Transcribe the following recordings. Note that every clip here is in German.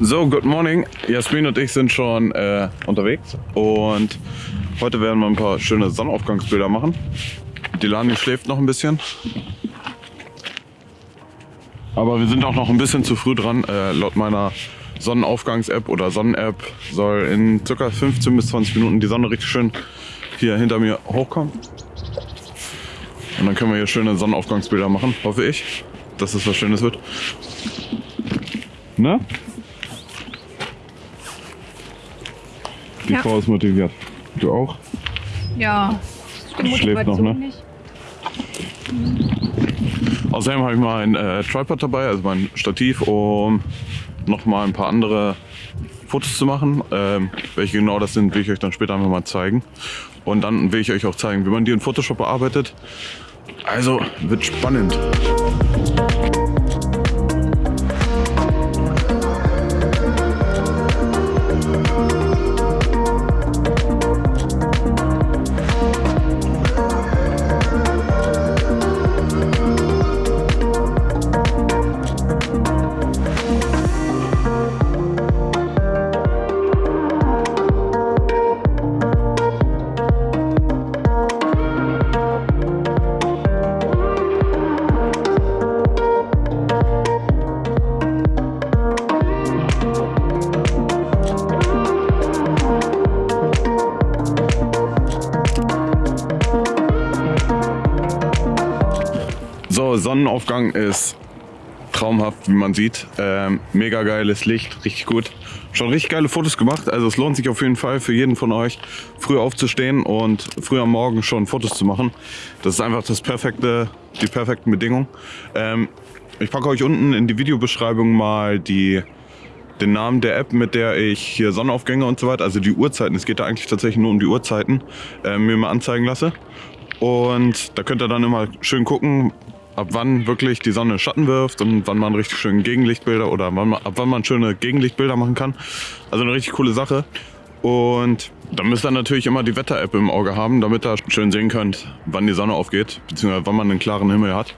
So, good morning. Jasmin und ich sind schon äh, unterwegs und heute werden wir ein paar schöne Sonnenaufgangsbilder machen. Delani schläft noch ein bisschen. Aber wir sind auch noch ein bisschen zu früh dran. Äh, laut meiner Sonnenaufgangs-App oder Sonnen-App soll in ca. 15 bis 20 Minuten die Sonne richtig schön hier hinter mir hochkommen. Und dann können wir hier schöne Sonnenaufgangsbilder machen, hoffe ich, dass es was Schönes wird. Ne? Die Ja. Frau ist motiviert. Du auch? Ja, die Schläft noch, ne? nicht. Außerdem habe ich mein äh, Tripod dabei, also mein Stativ, um noch mal ein paar andere Fotos zu machen. Ähm, welche genau das sind, will ich euch dann später einfach mal zeigen. Und dann will ich euch auch zeigen, wie man die in Photoshop bearbeitet. Also wird spannend. Sonnenaufgang ist traumhaft, wie man sieht. Ähm, mega geiles Licht, richtig gut. Schon richtig geile Fotos gemacht. Also es lohnt sich auf jeden Fall für jeden von euch, früh aufzustehen und früh am Morgen schon Fotos zu machen. Das ist einfach das perfekte, die perfekten Bedingungen. Ähm, ich packe euch unten in die Videobeschreibung mal die, den Namen der App, mit der ich hier Sonnenaufgänge und so weiter, also die Uhrzeiten, es geht da eigentlich tatsächlich nur um die Uhrzeiten, äh, mir mal anzeigen lasse. Und da könnt ihr dann immer schön gucken, ab wann wirklich die Sonne Schatten wirft und wann man richtig schön Gegenlichtbilder oder wann man, ab wann man schöne Gegenlichtbilder machen kann. Also eine richtig coole Sache. Und da müsst ihr natürlich immer die Wetter-App im Auge haben, damit ihr schön sehen könnt, wann die Sonne aufgeht, beziehungsweise wann man einen klaren Himmel hat.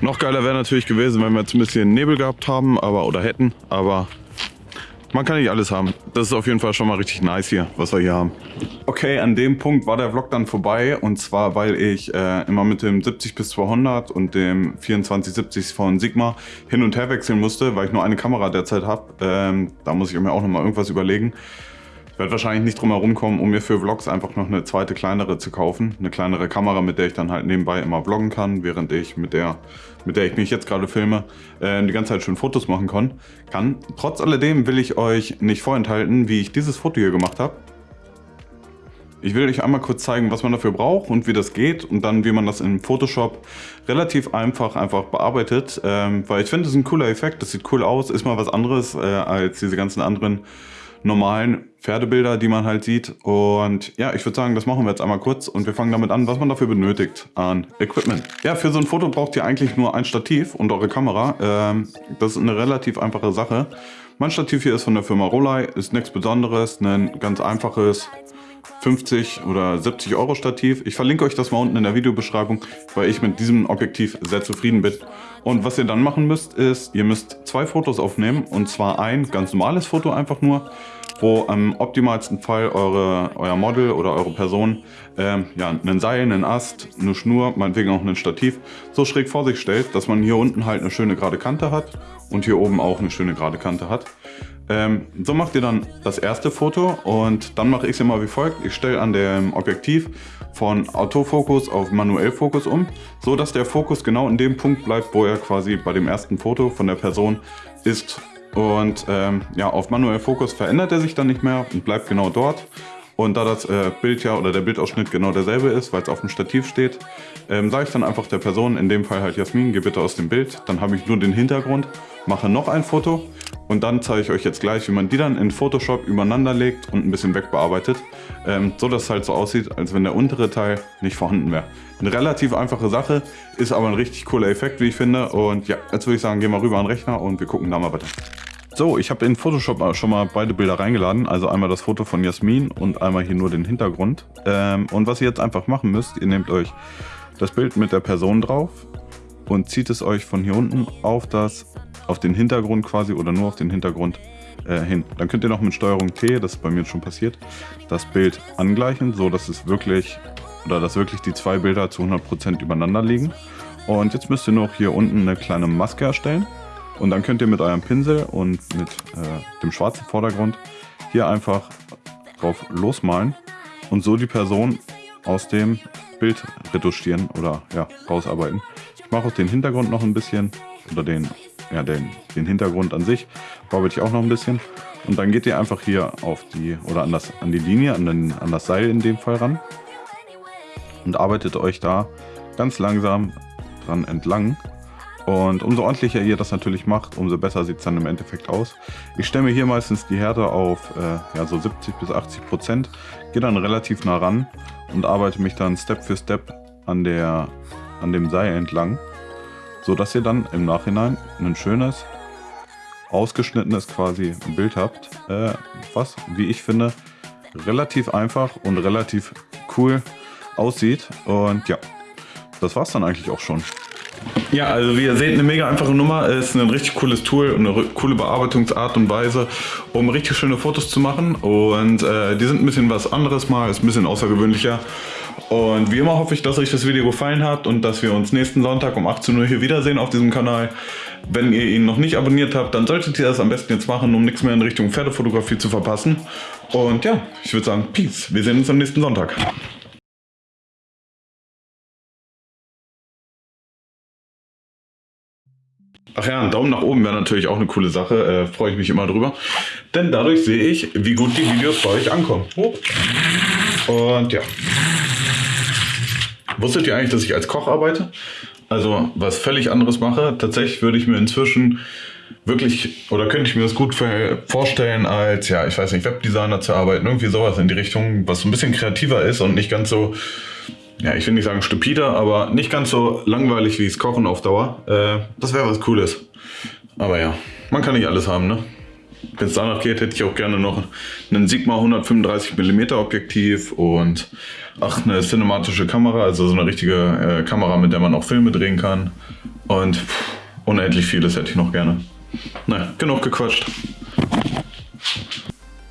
Noch geiler wäre natürlich gewesen, wenn wir jetzt ein bisschen Nebel gehabt haben, aber oder hätten, aber man kann nicht alles haben. Das ist auf jeden Fall schon mal richtig nice hier, was wir hier haben. Okay, an dem Punkt war der Vlog dann vorbei und zwar, weil ich äh, immer mit dem 70 bis 200 und dem 2470 von Sigma hin und her wechseln musste, weil ich nur eine Kamera derzeit habe. Ähm, da muss ich mir auch noch mal irgendwas überlegen. Werde wahrscheinlich nicht drum herum kommen, um mir für Vlogs einfach noch eine zweite kleinere zu kaufen. Eine kleinere Kamera, mit der ich dann halt nebenbei immer vloggen kann, während ich mit der, mit der ich mich jetzt gerade filme, äh, die ganze Zeit schön Fotos machen kann. kann. Trotz alledem will ich euch nicht vorenthalten, wie ich dieses Foto hier gemacht habe. Ich will euch einmal kurz zeigen, was man dafür braucht und wie das geht und dann wie man das in Photoshop relativ einfach einfach bearbeitet, ähm, weil ich finde, das ist ein cooler Effekt, das sieht cool aus, ist mal was anderes äh, als diese ganzen anderen normalen Pferdebilder, die man halt sieht. Und ja, ich würde sagen, das machen wir jetzt einmal kurz und wir fangen damit an, was man dafür benötigt an Equipment. Ja, für so ein Foto braucht ihr eigentlich nur ein Stativ und eure Kamera. Ähm, das ist eine relativ einfache Sache. Mein Stativ hier ist von der Firma Rolei, ist nichts Besonderes, ein ganz einfaches 50 oder 70 Euro Stativ. Ich verlinke euch das mal unten in der Videobeschreibung, weil ich mit diesem Objektiv sehr zufrieden bin. Und was ihr dann machen müsst, ist, ihr müsst zwei Fotos aufnehmen. Und zwar ein ganz normales Foto einfach nur, wo im optimalsten Fall eure, euer Model oder eure Person ähm, ja, einen Seil, einen Ast, eine Schnur, meinetwegen auch ein Stativ, so schräg vor sich stellt, dass man hier unten halt eine schöne gerade Kante hat und hier oben auch eine schöne gerade Kante hat. Ähm, so macht ihr dann das erste Foto und dann mache ich es immer wie folgt. Ich stelle an dem Objektiv von Autofokus auf Manuellfokus um, so dass der Fokus genau in dem Punkt bleibt, wo er quasi bei dem ersten Foto von der Person ist. Und ähm, ja, auf Manuellfokus verändert er sich dann nicht mehr und bleibt genau dort. Und da das äh, Bild ja oder der Bildausschnitt genau derselbe ist, weil es auf dem Stativ steht, ähm, sage ich dann einfach der Person, in dem Fall halt Jasmin, geh bitte aus dem Bild. Dann habe ich nur den Hintergrund, mache noch ein Foto und dann zeige ich euch jetzt gleich, wie man die dann in Photoshop übereinander legt und ein bisschen wegbearbeitet. Ähm, so dass es halt so aussieht, als wenn der untere Teil nicht vorhanden wäre. Eine relativ einfache Sache, ist aber ein richtig cooler Effekt, wie ich finde. Und ja, jetzt würde ich sagen, gehen wir rüber an den Rechner und wir gucken da mal weiter. So, ich habe in Photoshop schon mal beide Bilder reingeladen. Also einmal das Foto von Jasmin und einmal hier nur den Hintergrund. Ähm, und was ihr jetzt einfach machen müsst, ihr nehmt euch das Bild mit der Person drauf und zieht es euch von hier unten auf, das, auf den Hintergrund quasi oder nur auf den Hintergrund äh, hin. Dann könnt ihr noch mit Steuerung T, das ist bei mir schon passiert, das Bild angleichen, so dass es wirklich oder dass wirklich die zwei Bilder zu 100% übereinander liegen. Und jetzt müsst ihr noch hier unten eine kleine Maske erstellen. Und dann könnt ihr mit eurem Pinsel und mit äh, dem schwarzen Vordergrund hier einfach drauf losmalen und so die Person aus dem Bild retuschieren oder ja, rausarbeiten. Ich mache auch den Hintergrund noch ein bisschen oder den, ja, den, den Hintergrund an sich bearbeite ich auch noch ein bisschen. Und dann geht ihr einfach hier auf die oder an, das, an die Linie, an, den, an das Seil in dem Fall ran und arbeitet euch da ganz langsam dran entlang und umso ordentlicher ihr das natürlich macht, umso besser sieht es dann im Endeffekt aus. Ich stelle mir hier meistens die Härte auf äh, ja, so 70 bis 80 Prozent, gehe dann relativ nah ran und arbeite mich dann Step für Step an, der, an dem Seil entlang, so dass ihr dann im Nachhinein ein schönes, ausgeschnittenes quasi Bild habt, äh, was, wie ich finde, relativ einfach und relativ cool aussieht. Und ja, das war's dann eigentlich auch schon. Ja, also wie ihr seht, eine mega einfache Nummer. Ist ein richtig cooles Tool und eine coole Bearbeitungsart und Weise, um richtig schöne Fotos zu machen. Und äh, die sind ein bisschen was anderes mal, ist ein bisschen außergewöhnlicher. Und wie immer hoffe ich, dass euch das Video gefallen hat und dass wir uns nächsten Sonntag um 18 Uhr hier wiedersehen auf diesem Kanal. Wenn ihr ihn noch nicht abonniert habt, dann solltet ihr das am besten jetzt machen, um nichts mehr in Richtung Pferdefotografie zu verpassen. Und ja, ich würde sagen, Peace. Wir sehen uns am nächsten Sonntag. Ach ja, ein Daumen nach oben wäre natürlich auch eine coole Sache, äh, freue ich mich immer drüber. Denn dadurch sehe ich, wie gut die Videos bei euch ankommen. Und ja. Wusstet ihr eigentlich, dass ich als Koch arbeite? Also was völlig anderes mache. Tatsächlich würde ich mir inzwischen wirklich, oder könnte ich mir das gut vorstellen, als, ja, ich weiß nicht, Webdesigner zu arbeiten. Irgendwie sowas in die Richtung, was ein bisschen kreativer ist und nicht ganz so ja, ich will nicht sagen stupider, aber nicht ganz so langweilig wie das Kochen auf Dauer. Äh, das wäre was Cooles. Aber ja, man kann nicht alles haben, ne? Wenn es danach geht, hätte ich auch gerne noch einen Sigma 135 mm Objektiv und ach, eine cinematische Kamera, also so eine richtige äh, Kamera, mit der man auch Filme drehen kann. Und pff, unendlich vieles hätte ich noch gerne. Na, genug gequatscht.